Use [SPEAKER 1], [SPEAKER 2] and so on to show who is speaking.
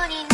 [SPEAKER 1] morning.